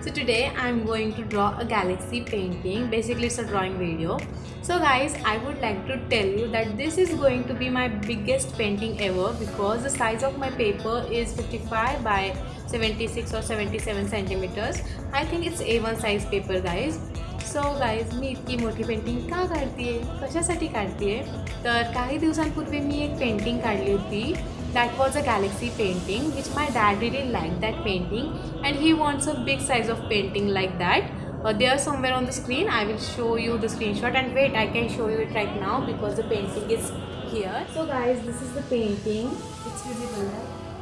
so today I'm going to draw a galaxy painting basically it's a drawing video so guys I would like to tell you that this is going to be my biggest painting ever because the size of my paper is 55 by 76 or 77 centimeters I think it's A1 size paper guys so guys मी इतकी मोठी painting का काढते आहे कशासाठी काढते आहे तर काही दिवसांपूर्वी मी एक पेंटिंग काढली होती that was a galaxy painting which my dad really liked that painting. And he wants a big size of painting like that. Uh, there somewhere on the screen. I will show you the screenshot. And wait i can show you it right now because the painting is here. So guys this is the painting. It's visible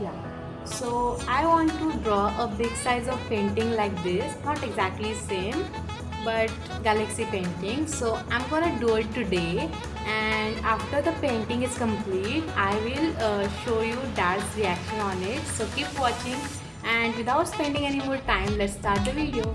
yeah. So i want to draw a big size of painting like this. Not exactly same but galaxy painting. So i'm gonna do it today. And after the painting is complete i will uh, show you dad's reaction on it so keep watching and without spending any more time let's start the video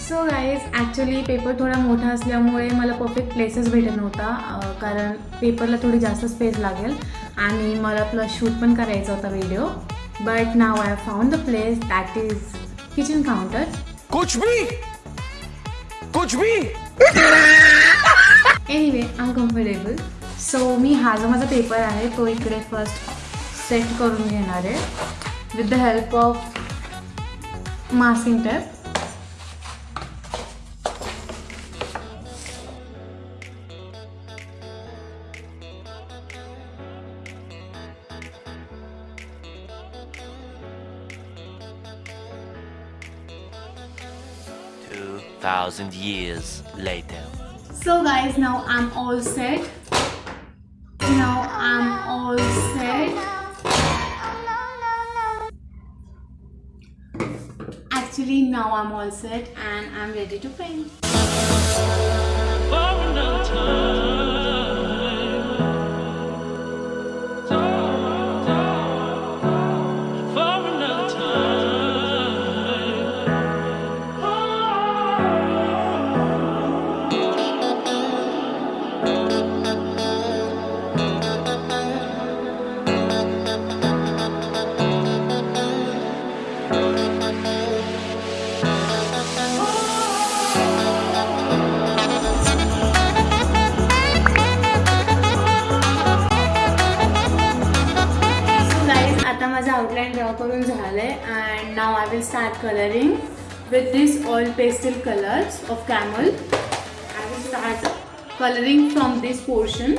so guys actually paper थोडा मोठा असल्यामुळे मला perfect places भेटत नव्हता कारण पेपरला थोडी जास्त स्पेस लागेल आणि मला प्लस शूट पण करायचा होता video but now I found the place that is kitchen counter कुछ भी कुछ भी एनिवे अनकम्फर्टेबल सो मी हा जो माझा पेपर आहे तो इकडे फर्स्ट सेट करून घेणार आहे with the help of मासिंग tape Two thousand years later. So guys, now I'm all set. Now I'm all set. Actually, now I'm all set and I'm ready to paint. Outline draw करून आहे and now I will start colouring with this oil pastel colours of Camel I will start colouring from this portion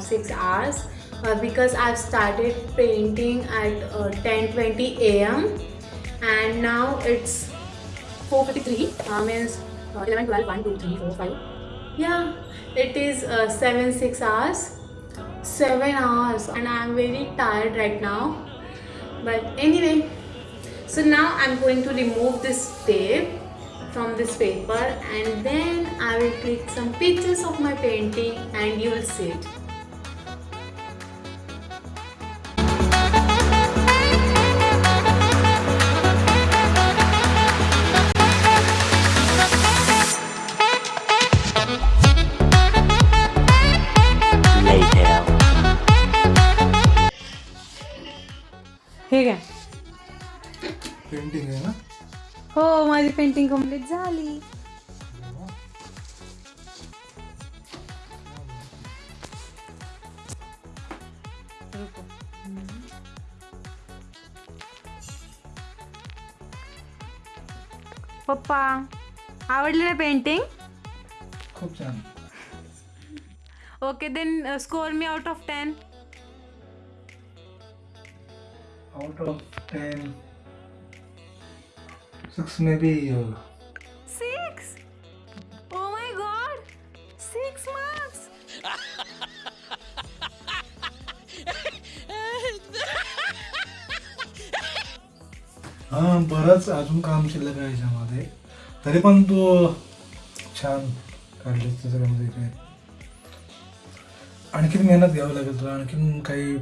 6 hours uh, because I've started painting at uh, 10 20 am and now it's 4.53 uh, means uh, 11 12 1 2 3 4 5 yeah it is uh, 7 6 hours. 7 hours and i'm very tired right now. But anyway so now i'm going to remove this tape from this paper and then i will click some pictures of my painting and you will see it हे काय painting आहे ना? हो माझी painting complete झाली. पप्पा आवडली ना painting खूप छान. Okay then score me out of ten out of ten six maybe six oh my god six marks हां बरंच अजून काम शिल्लक आहे याच्यामध्ये. तरी पण तू छान काढलीस त्याच्यामध्ये काय आणखीन मेहनत घ्यावी लागेल तुला. आणखीन काही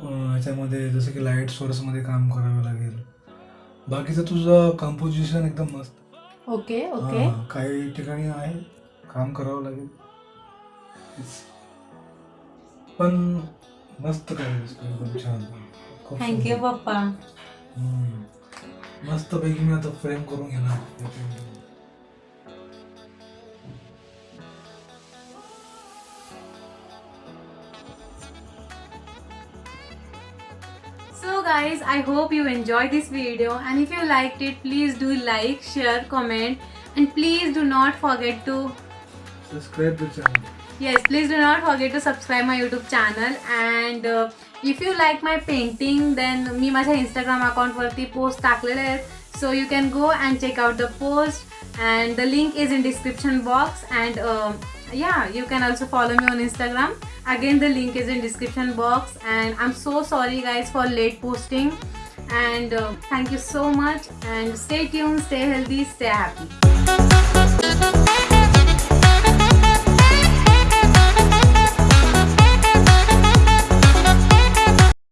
अं, याच्यामध्ये जसं की लाइट सोर्समध्ये काम करावं लागेल बाकीचं तुझं कंपोजिशन एकदम मस्त ओके ओके हां, काही ठिकाणी आहे काम करावं लागेल. पण मस्त एकदम छान खूप थँक्यू सुंदर. पप्पा हम्म. मस्तपैकी मी आता फ्रेम करून घेणार guys, I hope you enjoyed this video and if you liked it, please do like, share, comment and please do not forget to subscribe the channel yes, please do not forget to subscribe my YouTube channel and uh, if you like my painting then मी माझ्या Instagram account वरती post टाकलेले आहेत so you can go and check out the post and the link is in description box and uh, yeah you can also follow me on Instagram. Again the link is in description box. And I'm so sorry guys for late posting. And uh, thank you so much. And stay tuned stay healthy stay happy